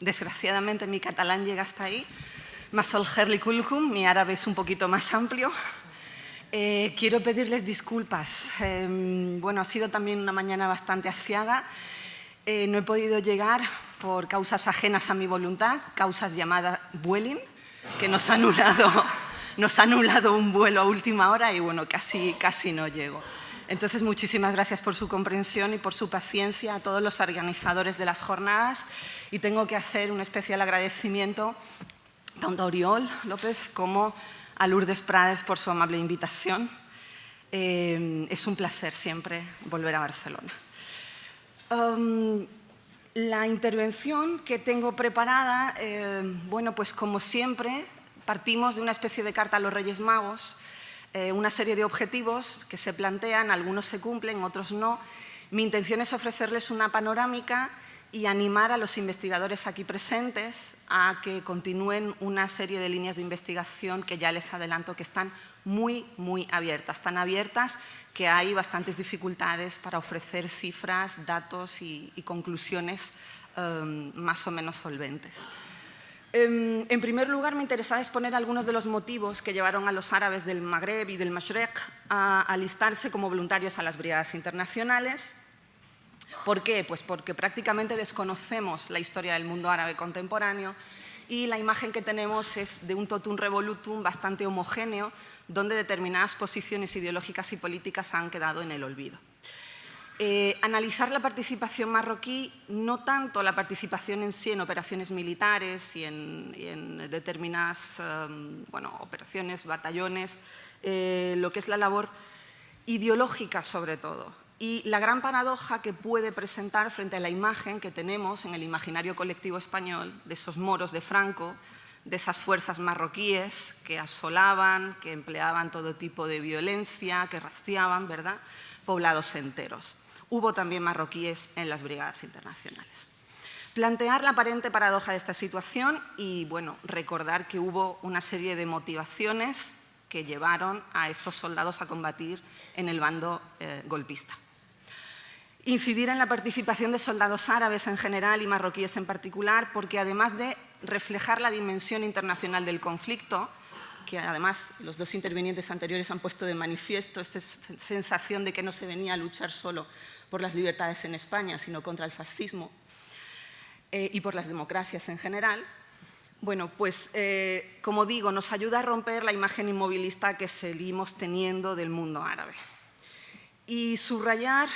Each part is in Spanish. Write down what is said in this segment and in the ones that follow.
desgraciadamente mi catalán llega hasta ahí. Masol Herli mi árabe es un poquito más amplio. Eh, quiero pedirles disculpas. Em, bueno, ha sido también una mañana bastante aciaga. Eh, no he podido llegar por causas ajenas a mi voluntad, causas llamadas Vueling, que nos ha anulado, nos ha anulado un vuelo a última hora y bueno, casi, casi no llego. Entonces, muchísimas gracias por su comprensión y por su paciencia a todos los organizadores de las jornadas y tengo que hacer un especial agradecimiento tanto a Oriol López como a Lourdes Prades por su amable invitación. Eh, es un placer siempre volver a Barcelona. Um, la intervención que tengo preparada, eh, bueno, pues como siempre, partimos de una especie de carta a los Reyes Magos, eh, una serie de objetivos que se plantean, algunos se cumplen, otros no. Mi intención es ofrecerles una panorámica y animar a los investigadores aquí presentes a que continúen una serie de líneas de investigación que ya les adelanto que están muy, muy abiertas. Tan abiertas que hay bastantes dificultades para ofrecer cifras, datos y, conclusiones em, más o menos solventes. Em, en, primer lugar, me interesaba exponer algunos de los motivos que llevaron a los árabes del Magreb y del Mashrek a alistarse como voluntarios a las brigadas internacionales. ¿Por qué? Pues porque prácticamente desconocemos la historia del mundo árabe contemporáneo y la imagen que tenemos es de un totum revolutum bastante homogéneo, donde determinadas posiciones ideológicas y políticas han quedado en el olvido. Eh, analizar la participación marroquí, no tanto la participación en sí en operaciones militares y en, determinadas em, operaciones, batallones, eh, lo que es la labor ideológica sobre todo, y la gran paradoja que puede presentar frente a la imagen que tenemos en el imaginario colectivo español de esos moros de Franco, de esas fuerzas marroquíes que asolaban, que empleaban todo tipo de violencia, que rastreaban, ¿verdad?, poblados enteros. Hubo también marroquíes en las brigadas internacionales. Plantear la aparente paradoja de esta situación y, bueno, recordar que hubo una serie de motivaciones que llevaron a estos soldados a combatir en el bando eh, golpista. Incidir en la participación de soldados árabes en general y marroquíes en particular, porque además de reflejar la dimensión internacional del conflicto, que además los dos intervinientes anteriores han puesto de manifiesto esta sensación de que no se venía a luchar solo por las libertades en España, sino contra el fascismo eh, y por las democracias en general, bueno, pues eh, como digo, nos ayuda a romper la imagen inmovilista que seguimos teniendo del mundo árabe. Y subrayar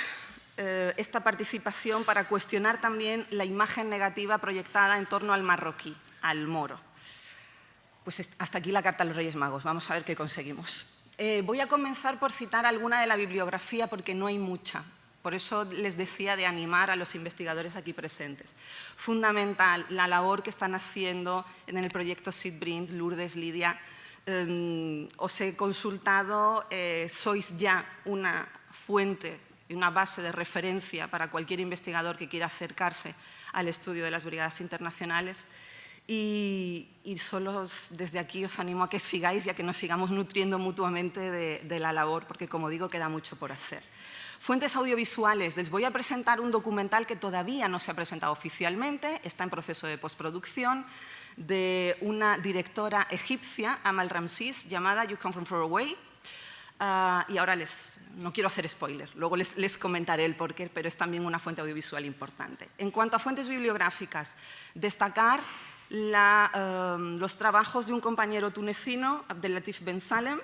eh, esta participación para cuestionar también la imagen negativa proyectada en torno al marroquí, al moro. Pues hasta aquí la carta a los Reyes Magos, vamos a ver qué conseguimos. Eh, voy a comenzar por citar alguna de la bibliografía porque no hay mucha. Por eso les decía de animar a los investigadores aquí presentes. Fundamental la labor que están haciendo en el proyecto SIDBRIND, Lourdes, Lidia. Em, os he consultado, eh, sois ya una fuente y una base de referencia para cualquier investigador que quiera acercarse al estudio de las brigadas internacionales. Y, solo desde aquí os animo a que sigáis y a que nos sigamos nutriendo mutuamente de, de la labor, porque como digo, queda mucho por hacer. Fuentes audiovisuales. Les voy a presentar un documental que todavía no se ha presentado oficialmente, está en proceso de postproducción, de una directora egipcia, Amal Ramsis, llamada You Come From Far Away, Ah, y ahora les, no quiero hacer spoiler, luego les, les, comentaré el porqué, pero es también una fuente audiovisual importante. En cuanto a fuentes bibliográficas, destacar em, los trabajos de un compañero tunecino, Abdelatif Ben Salem.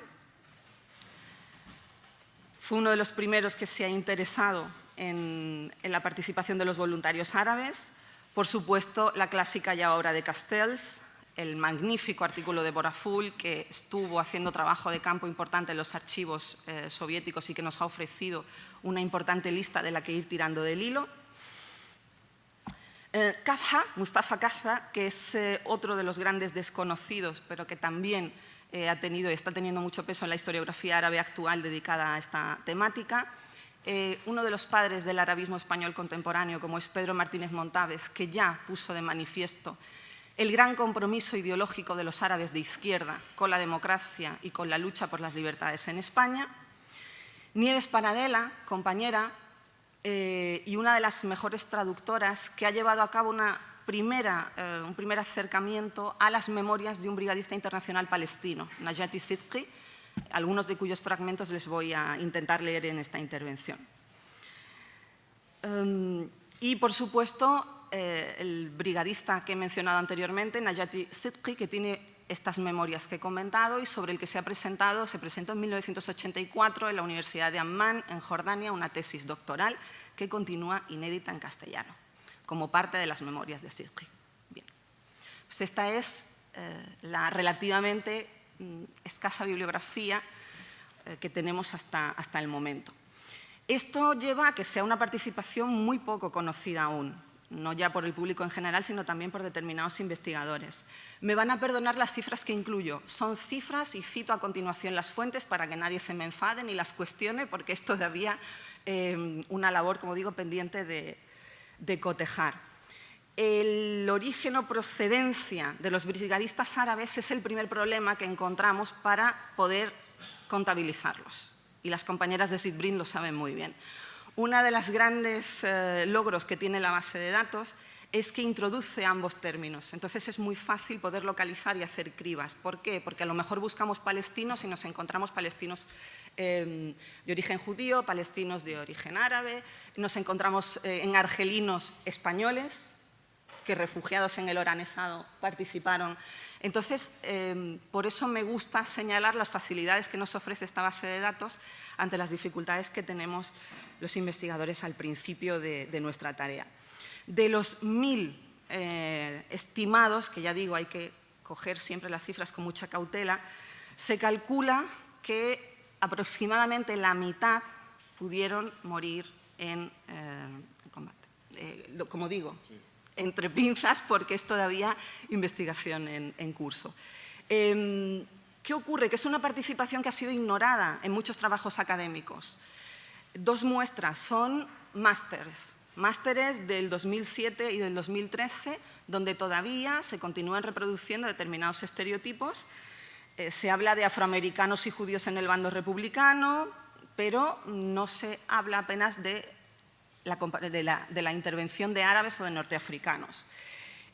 Fue uno de los primeros que se ha interesado en, en la participación de los voluntarios árabes. Por supuesto, la clásica ya obra de Castells, el magnífico artículo de Boraful, que estuvo haciendo trabajo de campo importante en los archivos eh, soviéticos y que nos ha ofrecido una importante lista de la que ir tirando del hilo. Eh, Mustafa Kafha, que es eh, otro de los grandes desconocidos, pero que también eh, ha tenido y está teniendo mucho peso en la historiografía árabe actual dedicada a esta temática. uno de los padres del arabismo español contemporáneo, como es Pedro Martínez Montávez, que ya puso de manifiesto el gran compromiso ideológico de los árabes de izquierda con la democracia y con la lucha por las libertades en España. Nieves Paradela, compañera, eh, y una de las mejores traductoras que ha llevado a cabo una primera, eh, un primer acercamiento a las memorias de un brigadista internacional palestino, Najati Sidqi, algunos de cuyos fragmentos les voy a intentar leer en esta intervención. Em, y, por supuesto, eh, el brigadista que he mencionado anteriormente, Najati Sidqi, que tiene estas memorias que he comentado y sobre el que se ha presentado, se presentó en 1984 en la Universidad de Amman, en Jordania, una tesis doctoral que continúa inédita en castellano, como parte de las memorias de Sidqi. Bien. Pues esta es eh, la relativamente mm, escasa bibliografía eh, que tenemos hasta, hasta el momento. Esto lleva a que sea una participación muy poco conocida aún, no ya por el público en general, sino también por determinados investigadores. Me van a perdonar las cifras que incluyo. Son cifras y cito a continuación las fuentes para que nadie se me enfade ni las cuestione, porque es todavía eh, una labor, como digo, pendiente de, de cotejar. El origen o procedencia de los brigadistas árabes es el primer problema que encontramos para poder contabilizarlos. Y las compañeras de Sidbrin lo saben muy bien. Uno de los grandes eh, logros que tiene la base de datos es que introduce ambos términos. Entonces es muy fácil poder localizar y hacer cribas. ¿Por qué? Porque a lo mejor buscamos palestinos y nos encontramos palestinos em, de origen judío, palestinos de origen árabe, nos encontramos eh, en argelinos españoles que refugiados en el oranesado participaron. Entonces, em, por eso me gusta señalar las facilidades que nos ofrece esta base de datos ante las dificultades que tenemos los investigadores al principio de, nuestra tarea. De los mil eh, estimados, que ya digo, hay que coger siempre las cifras con mucha cautela, se calcula que aproximadamente la mitad pudieron morir en, eh, combate. Eh, como digo, entre pinzas porque es todavía investigación en, curso. Em, ¿Qué ocurre? Que es una participación que ha sido ignorada en muchos trabajos académicos. Dos muestras son másteres, másteres del 2007 y del 2013, donde todavía se continúan reproduciendo determinados estereotipos. Eh, se habla de afroamericanos y judíos en el bando republicano, pero no se habla apenas de la, intervención de árabes o de norteafricanos.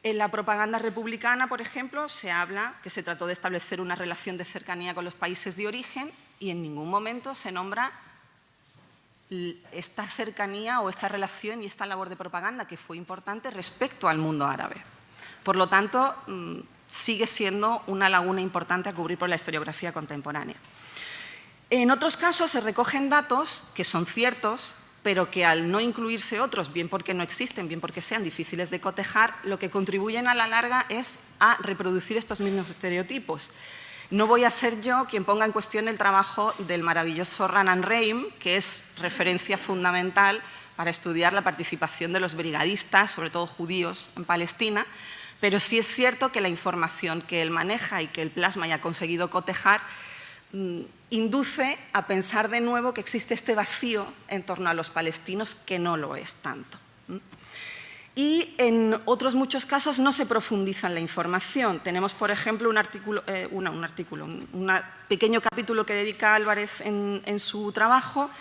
En la propaganda republicana, por ejemplo, se habla que se trató de establecer una relación de cercanía con los países de origen y en ningún momento se nombra esta cercanía o esta relación y esta labor de propaganda que fue importante respecto al mundo árabe. Por lo tanto, mm, sigue siendo una laguna importante a cubrir por la historiografía contemporánea. En otros casos se recogen datos que son ciertos, pero que al no incluirse otros, bien porque no existen, bien porque sean difíciles de cotejar, lo que contribuyen a la larga es a reproducir estos mismos estereotipos. No voy a ser yo quien ponga en cuestión el trabajo del maravilloso Ranan Reim, que es referencia fundamental para estudiar la participación de los brigadistas, sobre todo judíos, en Palestina, pero sí es cierto que la información que él maneja y que el plasma ya ha conseguido cotejar induce a pensar de nuevo que existe este vacío en torno a los palestinos que no lo es tanto. Y en otros muchos casos no se profundiza en la información. Tenemos, por ejemplo, un artículo, eh, un, artículo un, pequeño capítulo que dedica Álvarez en, su trabajo,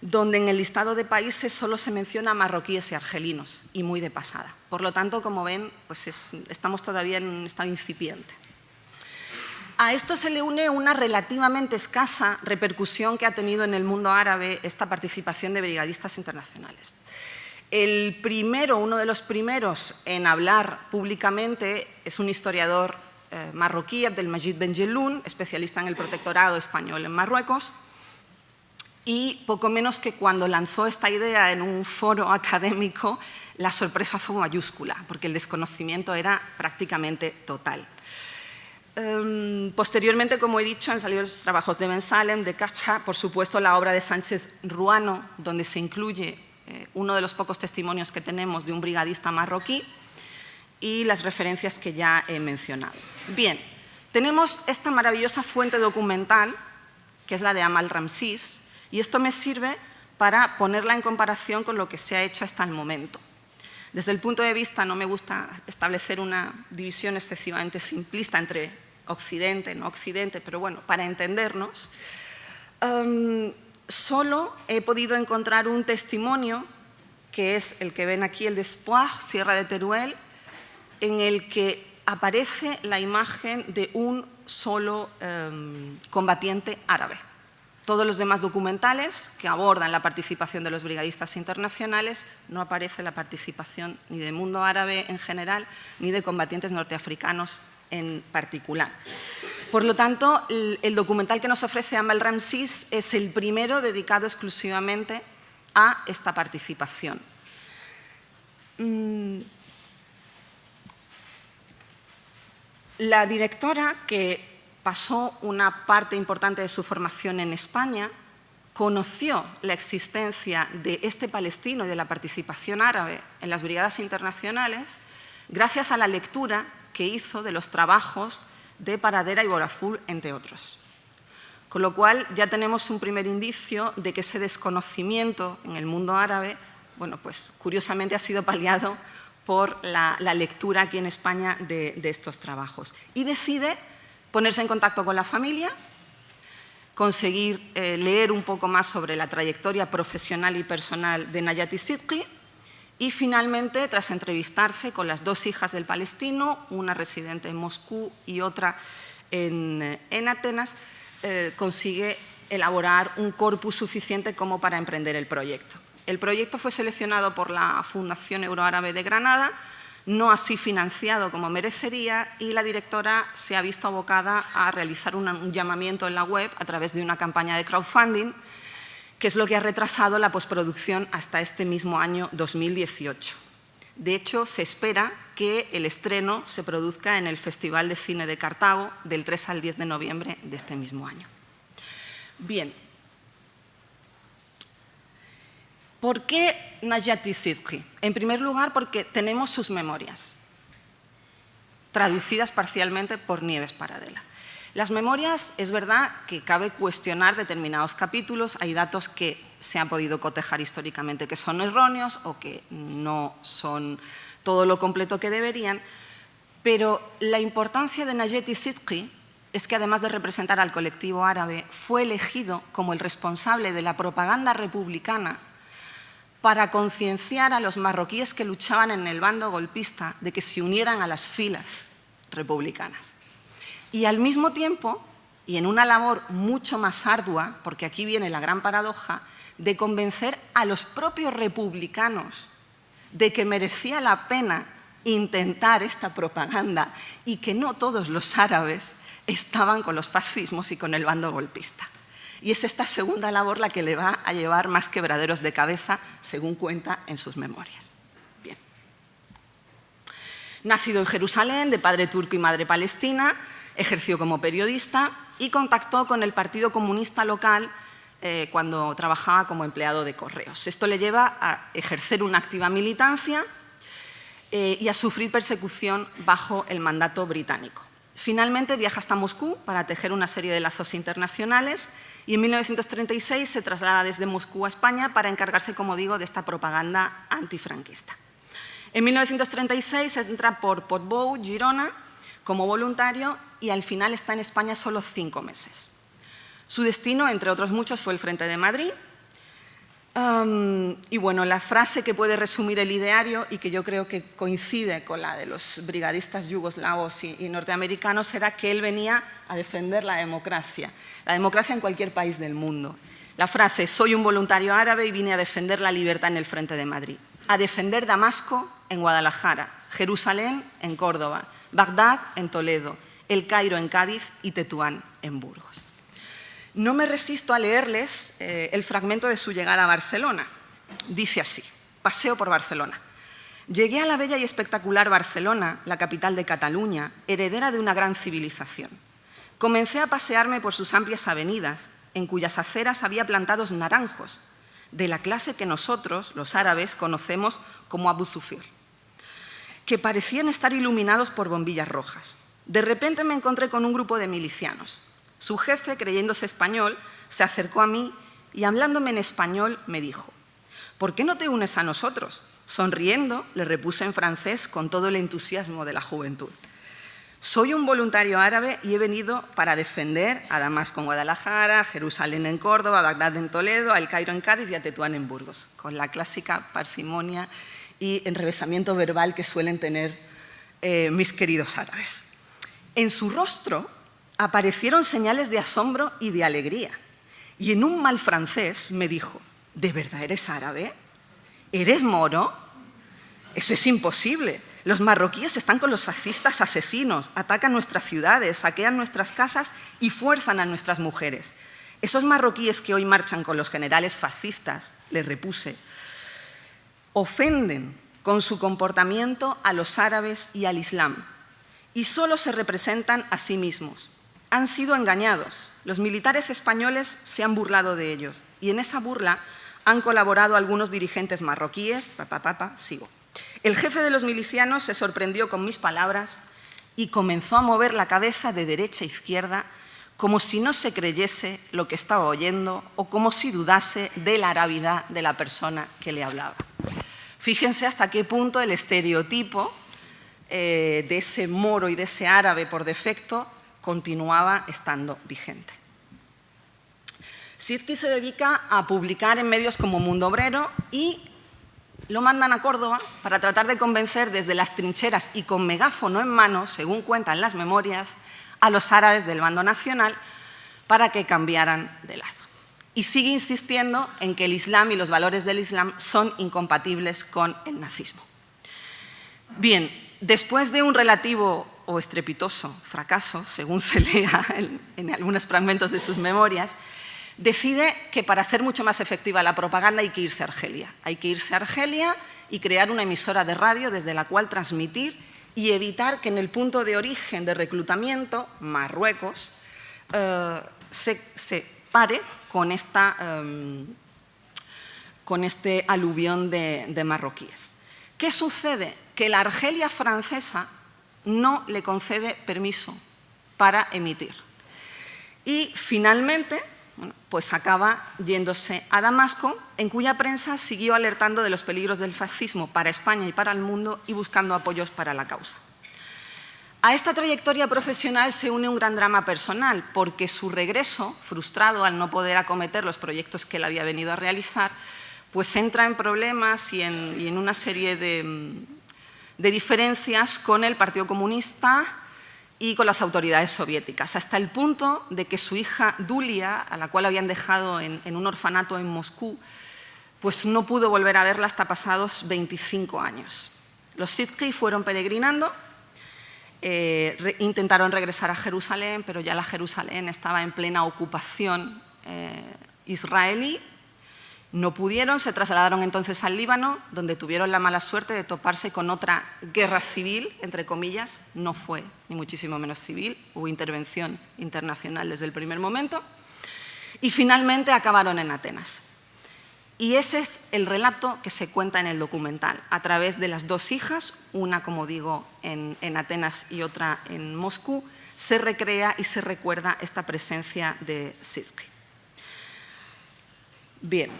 donde en el listado de países solo se menciona marroquíes y argelinos, y muy de pasada. Por lo tanto, como ven, pues estamos todavía en un estado incipiente. A esto se le une una relativamente escasa repercusión que ha tenido en el mundo árabe esta participación de brigadistas internacionales. El primero, uno de los primeros en hablar públicamente es un historiador eh, marroquí, Abdelmajid Benjeloun, especialista en el protectorado español en Marruecos, y poco menos que cuando lanzó esta idea en un foro académico, la sorpresa fue mayúscula, porque el desconocimiento era prácticamente total. Em, posteriormente, como he dicho, han salido los trabajos de Ben Salem, de Kapja, por supuesto la obra de Sánchez Ruano, donde se incluye eh, uno de los pocos testimonios que tenemos de un brigadista marroquí y las referencias que ya he mencionado. Bien, tenemos esta maravillosa fuente documental, que es la de Amal Ramsis, y esto me sirve para ponerla en comparación con lo que se ha hecho hasta el momento. Desde el punto de vista, no me gusta establecer una división excesivamente simplista entre Occidente, no Occidente, pero bueno, para entendernos, em, solo he podido encontrar un testimonio, que es el que ven aquí, el de Espoir, Sierra de Teruel, en el que aparece la imagen de un solo em, combatiente árabe. Todos los demás documentales que abordan la participación de los brigadistas internacionales no aparece la participación ni del mundo árabe en general ni de combatientes norteafricanos en particular. Por lo tanto, el, documental que nos ofrece Amal Ramsis es el primero dedicado exclusivamente a esta participación. Mm. La directora, que pasó una parte importante de su formación en España, conoció la existencia de este palestino y de la participación árabe en las brigadas internacionales gracias a la lectura que hizo de los trabajos de Paradera y Borafur, entre otros. Con lo cual ya tenemos un primer indicio de que ese desconocimiento en el mundo árabe, bueno, pues curiosamente ha sido paliado por la, lectura aquí en España de, estos trabajos. Y decide ponerse en contacto con la familia, conseguir eh, leer un poco más sobre la trayectoria profesional y personal de Nayati Sidqui y finalmente, tras entrevistarse con las dos hijas del palestino, una residente en Moscú y otra en, Atenas, eh, consigue elaborar un corpus suficiente como para emprender el proyecto. El proyecto fue seleccionado por la Fundación Euroárabe de Granada, no así financiado como merecería y la directora se ha visto abocada a realizar un llamamiento en la web a través de una campaña de crowdfunding, que es lo que ha retrasado la postproducción hasta este mismo año 2018. De hecho, se espera que el estreno se produzca en el Festival de Cine de Cartago del 3 al 10 de noviembre de este mismo año. Bien, ¿Por qué Najati Sidqui? En primer lugar, porque tenemos sus memorias, traducidas parcialmente por Nieves Paradela. Las memorias, es verdad que cabe cuestionar determinados capítulos, hay datos que se han podido cotejar históricamente que son erróneos o que no son todo lo completo que deberían, pero la importancia de Najati Sidqui es que además de representar al colectivo árabe, fue elegido como el responsable de la propaganda republicana para concienciar a los marroquíes que luchaban en el bando golpista de que se unieran a las filas republicanas. Y al mismo tiempo, y en una labor mucho más ardua, porque aquí viene la gran paradoja, de convencer a los propios republicanos de que merecía la pena intentar esta propaganda y que no todos los árabes estaban con los fascismos y con el bando golpista. Y es esta segunda labor la que le va a llevar más quebraderos de cabeza, según cuenta en sus memorias. Bien. Nacido en Jerusalén, de padre turco y madre palestina, ejerció como periodista y contactó con el Partido Comunista local eh, cuando trabajaba como empleado de correos. Esto le lleva a ejercer una activa militancia eh, y a sufrir persecución bajo el mandato británico. Finalmente viaja hasta Moscú para tejer una serie de lazos internacionales y en 1936 se traslada desde Moscú a España para encargarse, como digo, de esta propaganda antifranquista. En 1936 entra por Portbou, Girona, como voluntario y al final está en España solo cinco meses. Su destino, entre otros muchos, fue el Frente de Madrid, y bueno, la frase que puede resumir el ideario y que yo creo que coincide con la de los brigadistas yugoslavos y, norteamericanos era que él venía a defender la democracia, la democracia en cualquier país del mundo. La frase, soy un voluntario árabe y vine a defender la libertad en el frente de Madrid, a defender Damasco en Guadalajara, Jerusalén en Córdoba, Bagdad en Toledo, El Cairo en Cádiz y Tetuán en Burgos. No me resisto a leerles eh, el fragmento de su llegada a Barcelona. Dice así, paseo por Barcelona. Llegué a la bella y espectacular Barcelona, la capital de Cataluña, heredera de una gran civilización. Comencé a pasearme por sus amplias avenidas, en cuyas aceras había plantados naranjos, de la clase que nosotros, los árabes, conocemos como Abu Sufir, que parecían estar iluminados por bombillas rojas. De repente me encontré con un grupo de milicianos. Su jefe, creyéndose español, se acercó a mí y hablándome en español me dijo, ¿por qué no te unes a nosotros? Sonriendo, le repuse en francés con todo el entusiasmo de la juventud. Soy un voluntario árabe y he venido para defender a Damasco en Guadalajara, Jerusalén en Córdoba, Bagdad en Toledo, a El Cairo en Cádiz y a Tetuán en Burgos, con la clásica parsimonia y enrevesamiento verbal que suelen tener eh, mis queridos árabes. En su rostro aparecieron señales de asombro y de alegría. Y en un mal francés me dijo, ¿de verdad eres árabe? ¿Eres moro? Eso es imposible. Los marroquíes están con los fascistas asesinos, atacan nuestras ciudades, saquean nuestras casas y fuerzan a nuestras mujeres. Esos marroquíes que hoy marchan con los generales fascistas, les repuse, ofenden con su comportamiento a los árabes y al Islam y solo se representan a sí mismos. Han sido engañados. Los militares españoles se han burlado de ellos y en esa burla han colaborado algunos dirigentes marroquíes, papá, papá, sigo. El jefe de los milicianos se sorprendió con mis palabras y comenzó a mover la cabeza de derecha a izquierda como si no se creyese lo que estaba oyendo o como si dudase de la arabidad de la persona que le hablaba. Fíjense hasta qué punto el estereotipo eh, de ese moro y de ese árabe por defecto continuaba estando vigente. Sidki se dedica a publicar en medios como Mundo Obrero y lo mandan a Córdoba para tratar de convencer desde las trincheras y con megáfono en mano, según cuentan las memorias, a los árabes del bando nacional para que cambiaran de lado. Y sigue insistiendo en que el Islam y los valores del Islam son incompatibles con el nazismo. Bien, después de un relativo o estrepitoso fracaso, según se lea en, algunos fragmentos de sus memorias, decide que para hacer mucho más efectiva la propaganda hay que irse a Argelia. Hay que irse a Argelia y crear una emisora de radio desde la cual transmitir y evitar que en el punto de origen de reclutamiento, Marruecos, eh, se, pare con, esta, em, con este aluvión de marroquíes. ¿Qué sucede? Que la Argelia francesa no le concede permiso para emitir. Y finalmente, pues acaba yéndose a Damasco, en cuya prensa siguió alertando de los peligros del fascismo para España y para el mundo y buscando apoyos para la causa. A esta trayectoria profesional se une un gran drama personal, porque su regreso, frustrado al no poder acometer los proyectos que él había venido a realizar, pues entra en problemas y en, una serie de, diferencias con el Partido Comunista, y con las autoridades soviéticas, hasta el punto de que su hija Dulia, a la cual habían dejado en, un orfanato en Moscú, pues no pudo volver a verla hasta pasados 25 años. Los Sidki fueron peregrinando, eh, intentaron regresar a Jerusalén, pero ya la Jerusalén estaba en plena ocupación eh, israelí. No pudieron, se trasladaron entonces al Líbano, donde tuvieron la mala suerte de toparse con otra guerra civil, entre comillas, no fue ni muchísimo menos civil, hubo intervención internacional desde el primer momento, y finalmente acabaron en Atenas. Y ese es el relato que se cuenta en el documental, a través de las dos hijas, una, como digo, en, Atenas y otra en Moscú, se recrea y se recuerda esta presencia de Sidki. Bien,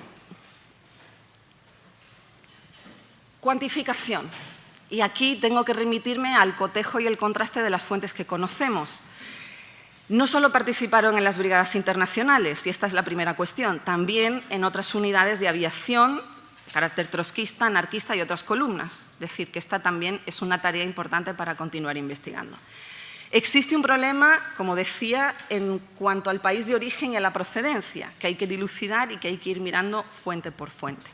Cuantificación. Y aquí tengo que remitirme al cotejo y el contraste de las fuentes que conocemos. No solo participaron en las brigadas internacionales, y esta es la primera cuestión, también en otras unidades de aviación, carácter trotskista, anarquista y otras columnas. Es decir, que esta también es una tarea importante para continuar investigando. Existe un problema, como decía, en cuanto al país de origen y a la procedencia, que hay que dilucidar y que hay que ir mirando fuente por fuente.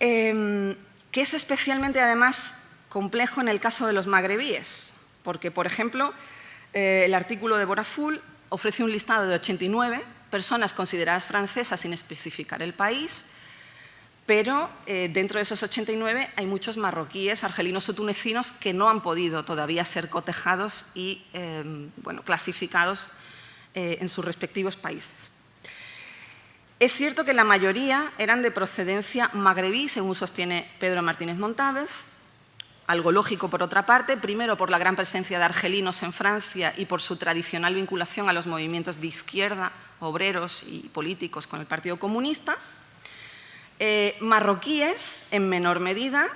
Em, que es especialmente además complejo en el caso de los magrebíes, porque, por ejemplo, eh, el artículo de Boraful ofrece un listado de 89 personas consideradas francesas sin especificar el país, pero eh, dentro de esos 89 hay muchos marroquíes, argelinos o tunecinos que no han podido todavía ser cotejados y eh, bueno, clasificados en sus respectivos países. Es cierto que la mayoría eran de procedencia magrebí, según sostiene Pedro Martínez Montávez, algo lógico por otra parte, primero por la gran presencia de argelinos en Francia y por su tradicional vinculación a los movimientos de izquierda, obreros y políticos con el Partido Comunista, eh, marroquíes en menor medida,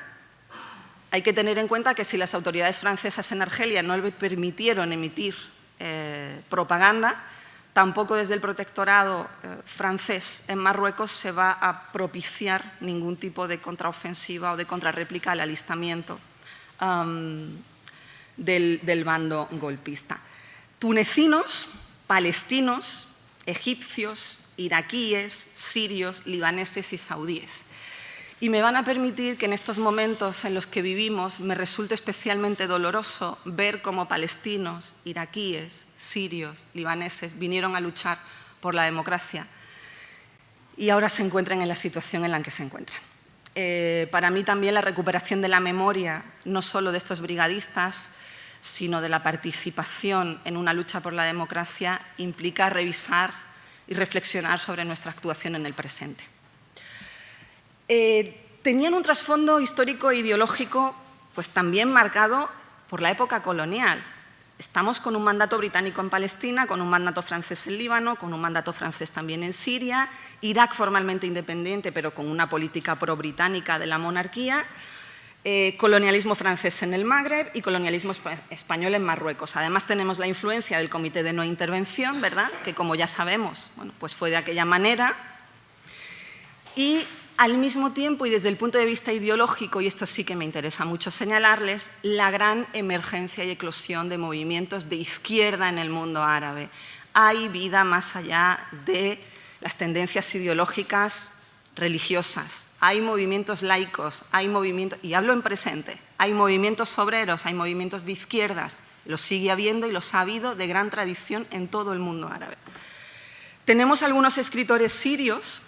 hay que tener en cuenta que si las autoridades francesas en Argelia no le permitieron emitir eh, propaganda, Tampoco desde el protectorado eh, francés en Marruecos se va a propiciar ningún tipo de contraofensiva o de contrarréplica al alistamiento del, bando golpista. Tunecinos, palestinos, egipcios, iraquíes, sirios, libaneses y saudíes. Y me van a permitir que en estos momentos en los que vivimos me resulte especialmente doloroso ver cómo palestinos, iraquíes, sirios, libaneses vinieron a luchar por la democracia y ahora se encuentran en la situación en la que se encuentran. Eh, para mí también la recuperación de la memoria, no solo de estos brigadistas, sino de la participación en una lucha por la democracia, implica revisar y reflexionar sobre nuestra actuación en el presente. Eh, tenían un trasfondo histórico e ideológico pues, también marcado por la época colonial. Estamos con un mandato británico en Palestina, con un mandato francés en Líbano, con un mandato francés también en Siria, Irak formalmente independiente, pero con una política pro-británica de la monarquía, eh, colonialismo francés en el Magreb y colonialismo español en Marruecos. Además tenemos la influencia del Comité de No Intervención, ¿verdad? que como ya sabemos, bueno, pues fue de aquella manera. Y al mismo tiempo, y desde el punto de vista ideológico, y esto sí que me interesa mucho señalarles, la gran emergencia y eclosión de movimientos de izquierda en el mundo árabe. Hay vida más allá de las tendencias ideológicas religiosas, hay movimientos laicos, hay movimientos, y hablo en presente, hay movimientos obreros, hay movimientos de izquierdas, los sigue habiendo y los ha habido de gran tradición en todo el mundo árabe. Tenemos algunos escritores sirios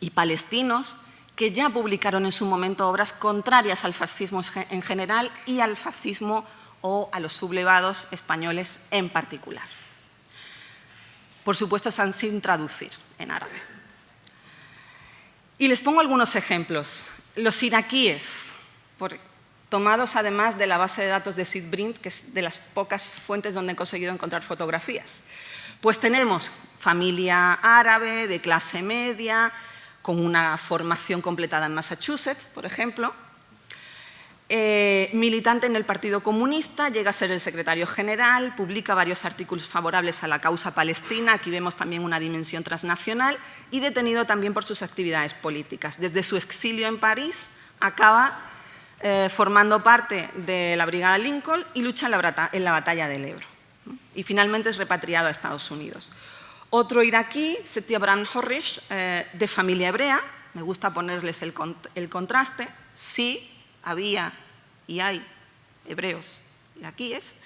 y palestinos que ya publicaron en su momento obras contrarias al fascismo en general y al fascismo o a los sublevados españoles en particular. Por supuesto, están sin traducir en árabe. Y les pongo algunos ejemplos. Los iraquíes, tomados además de la base de datos de Sid Brint, que es de las pocas fuentes donde he conseguido encontrar fotografías. Pues tenemos familia árabe, de clase media, con una formación completada en Massachusetts, por ejemplo. Eh, militante en el Partido Comunista, llega a ser el secretario general, publica varios artículos favorables a la causa palestina, aquí vemos también una dimensión transnacional, y detenido también por sus actividades políticas. Desde su exilio en París acaba eh, formando parte de la Brigada Lincoln y lucha en la, en la batalla del Ebro. Y finalmente es repatriado a Estados Unidos. Otro iraquí, Setiabran Horish, eh, de familia hebrea, me gusta ponerles el, contraste, sí había y hay hebreos. Iraquíes,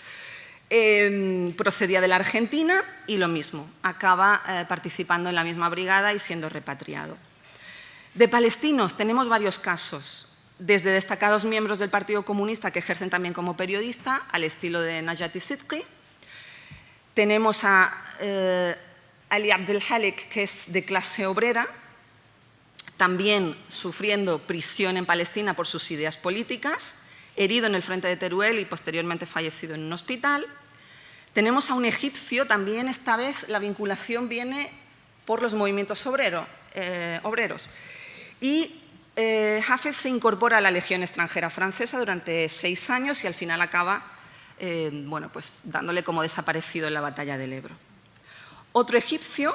em, procedía de la Argentina y lo mismo, acaba eh, participando en la misma brigada y siendo repatriado. De palestinos tenemos varios casos, desde destacados miembros del Partido Comunista que ejercen también como periodista, al estilo de Najati Sidqi. Tenemos a eh, Ali Abdelhalik, que es de clase obrera, también sufriendo prisión en Palestina por sus ideas políticas, herido en el frente de Teruel y posteriormente fallecido en un hospital. Tenemos a un egipcio, también esta vez la vinculación viene por los movimientos eh, obreros. Y eh, Hafez se incorpora a la Legión extranjera francesa durante seis años y al final acaba eh, bueno, pues dándole como desaparecido en la batalla del Ebro. Otro egipcio,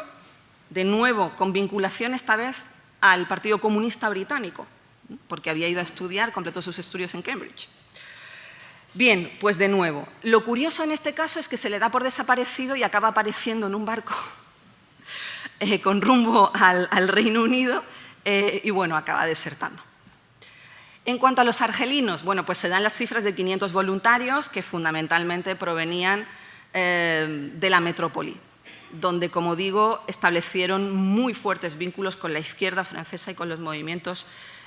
de nuevo con vinculación esta vez al Partido Comunista Británico, porque había ido a estudiar, completó sus estudios en Cambridge. Bien, pues de nuevo, lo curioso en este caso es que se le da por desaparecido y acaba apareciendo en un barco eh, con rumbo al, Reino Unido eh, y bueno, acaba desertando. En cuanto a los argelinos, bueno, pues se dan las cifras de 500 voluntarios que fundamentalmente provenían eh, de la metrópoli donde, como digo, establecieron muy fuertes vínculos con la izquierda francesa y con los movimientos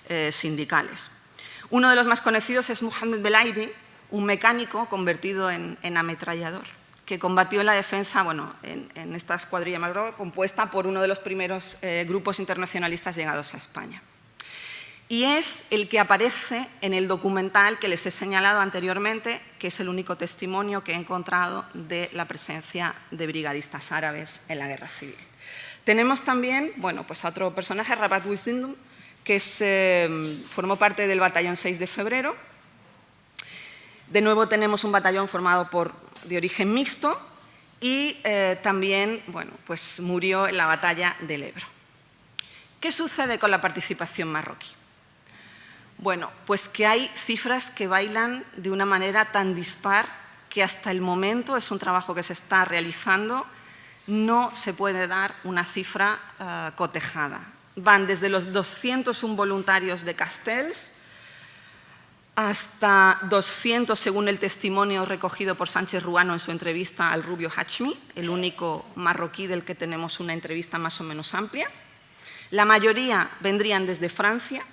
eh, sindicales. Uno de los más conocidos es Mohamed Belaidi, un mecánico convertido en, ametrallador, que combatió en la defensa, bueno, en, esta escuadrilla compuesta por uno de los primeros eh, grupos internacionalistas llegados a España y es el que aparece en el documental que les he señalado anteriormente, que es el único testimonio que he encontrado de la presencia de brigadistas árabes en la guerra civil. Tenemos también bueno, pues a otro personaje, Rabat Wisdindum, que eh, formó parte del batallón 6 de febrero. De nuevo tenemos un batallón formado por, de origen mixto y eh, también bueno, pues murió en la batalla del Ebro. ¿Qué sucede con la participación marroquí? Bueno, pues que hay cifras que bailan de una manera tan dispar que hasta el momento es un trabajo que se está realizando, no se puede dar una cifra eh, cotejada. Van desde los 201 voluntarios de Castells hasta 200 según el testimonio recogido por Sánchez Ruano en su entrevista al Rubio Hachmi, el único marroquí del que tenemos una entrevista más o menos amplia. La mayoría vendrían desde Francia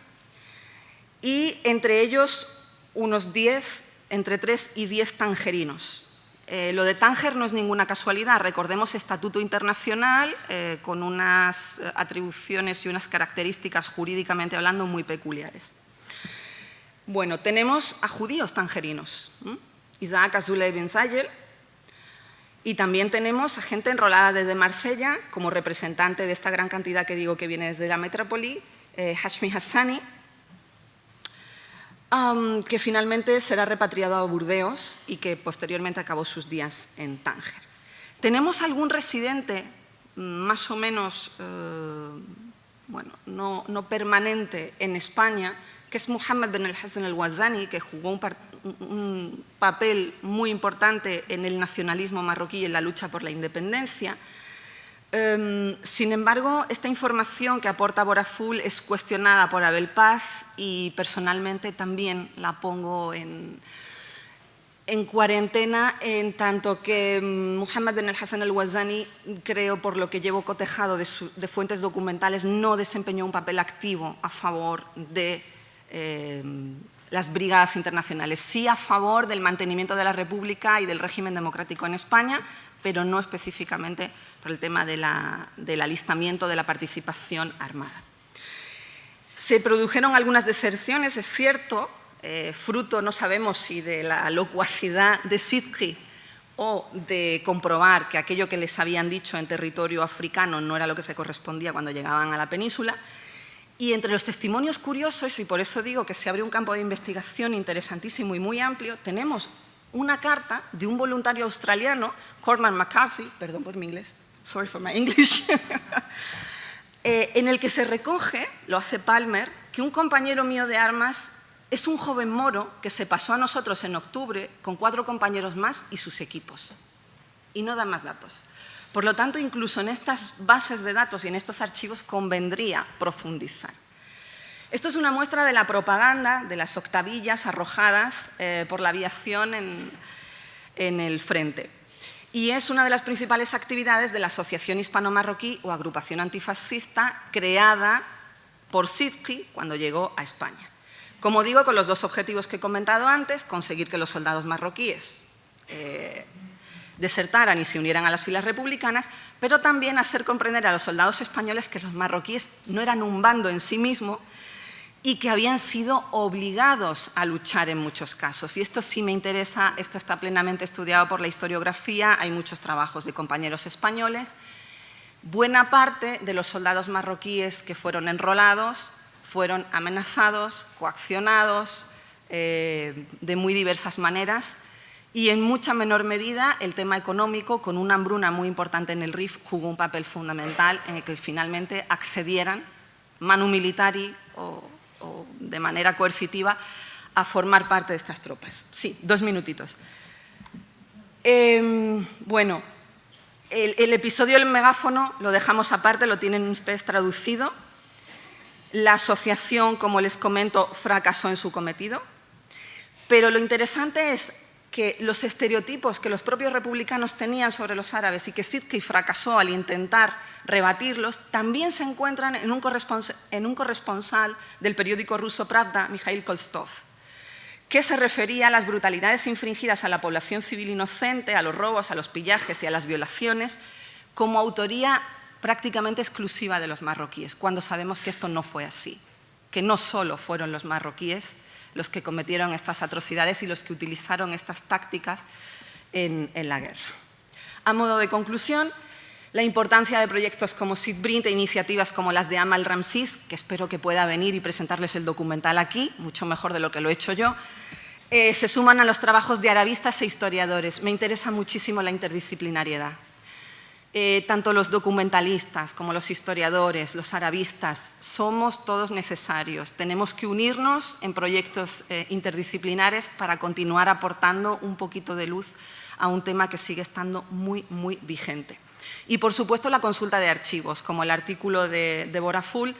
y entre ellos unos 10, entre 3 y 10 tangerinos. Eh, lo de Tánger no es ninguna casualidad, recordemos estatuto internacional eh, con unas atribuciones y unas características jurídicamente hablando muy peculiares. Bueno, tenemos a judíos tangerinos, Isaac Azulay Ben Sayel, y también tenemos a gente enrolada desde Marsella, como representante de esta gran cantidad que digo que viene desde la metrópoli, eh, Hashmi Hassani, que finalmente será repatriado a Burdeos y que posteriormente acabó sus días en Tánger. Tenemos algún residente más o menos, eh, bueno, no, permanente en España, que es Muhammad Ben al-Hassan al-Wazani, que jugó un, papel muy importante en el nacionalismo marroquí y en la lucha por la independencia. Em, sin embargo, esta información que aporta Boraful es cuestionada por Abel Paz y personalmente también la pongo en, en cuarentena en tanto que em, Muhammad Ben al-Hassan al-Wazani, creo por lo que llevo cotejado de, de fuentes documentales, no desempeñó un papel activo a favor de Em, las brigadas internacionales, sí a favor del mantenimiento de la República y del régimen democrático en España, pero no específicamente el tema del alistamiento de la participación armada. Se produjeron algunas deserciones, es cierto, eh, fruto, no sabemos si de la locuacidad de Sidki o de comprobar que aquello que les habían dicho en territorio africano no era lo que se correspondía cuando llegaban a la península, y entre los testimonios curiosos, y por eso digo que se abre un campo de investigación interesantísimo y muy amplio, tenemos una carta de un voluntario australiano, Corman McCarthy, perdón por mi inglés, sorry for my English, eh, en el que se recoge, lo hace Palmer, que un compañero mío de armas es un joven moro que se pasó a nosotros en octubre con cuatro compañeros más y sus equipos. Y no da más datos. Por lo tanto, incluso en estas bases de datos y en estos archivos convendría profundizar. Esto es una muestra de la propaganda de las octavillas arrojadas eh, por la aviación en, el frente. Y es una de las principales actividades de la Asociación Hispano-Marroquí o agrupación antifascista creada por Sidki cuando llegó a España. Como digo, con los dos objetivos que he comentado antes, conseguir que los soldados marroquíes eh, desertaran y se unieran a las filas republicanas, pero también hacer comprender a los soldados españoles que los marroquíes no eran un bando en sí mismo y que habían sido obligados a luchar en muchos casos. Y esto sí me interesa, esto está plenamente estudiado por la historiografía, hay muchos trabajos de compañeros españoles. Buena parte de los soldados marroquíes que fueron enrolados fueron amenazados, coaccionados, eh, de muy diversas maneras, y en mucha menor medida el tema económico, con una hambruna muy importante en el RIF, jugó un papel fundamental en el que finalmente accedieran, manu militari o, de manera coercitiva, a formar parte de estas tropas. Sí, dos minutitos. Em, bueno, el, el, episodio del megáfono lo dejamos aparte, lo tienen ustedes traducido. La asociación, como les comento, fracasó en su cometido. Pero lo interesante es que los estereotipos que los propios republicanos tenían sobre los árabes y que Sidki fracasó al intentar rebatirlos, también se encuentran en un, corresponsal del periódico ruso Pravda, Mikhail Kolstov, que se refería a las brutalidades infringidas a la población civil inocente, a los robos, a los pillajes y a las violaciones, como autoría prácticamente exclusiva de los marroquíes, cuando sabemos que esto no fue así, que no solo fueron los marroquíes los que cometieron estas atrocidades y los que utilizaron estas tácticas en, la guerra. A modo de conclusión, la importancia de proyectos como SIDBRINT e iniciativas como las de Amal Ramsis, que espero que pueda venir y presentarles el documental aquí, mucho mejor de lo que lo he hecho yo, eh, se suman a los trabajos de arabistas e historiadores. Me interesa muchísimo la interdisciplinariedad. Eh, tanto los documentalistas como los historiadores, los arabistas, somos todos necesarios. Tenemos que unirnos en proyectos eh, interdisciplinares para continuar aportando un poquito de luz a un tema que sigue estando muy, muy vigente. Y, por supuesto, la consulta de archivos, como el artículo de Deborah Full,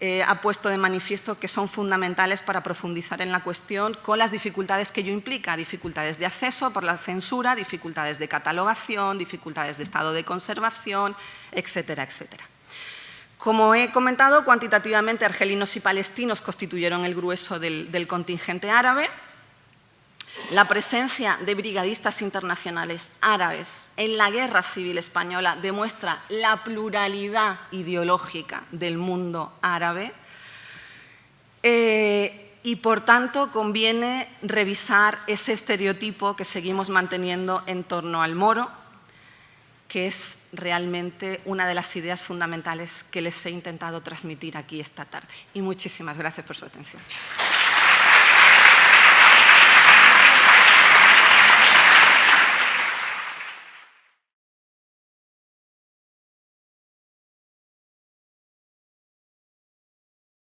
eh, ha puesto de manifiesto que son fundamentales para profundizar en la cuestión con las dificultades que ello implica, dificultades de acceso por la censura, dificultades de catalogación, dificultades de estado de conservación, etcétera, etcétera. Como he comentado, cuantitativamente argelinos y palestinos constituyeron el grueso del contingente árabe, la presencia de brigadistas internacionales árabes en la guerra civil española demuestra la pluralidad ideológica del mundo árabe eh, y, por tanto, conviene revisar ese estereotipo que seguimos manteniendo en torno al moro, que es realmente una de las ideas fundamentales que les he intentado transmitir aquí esta tarde. Y muchísimas gracias por su atención.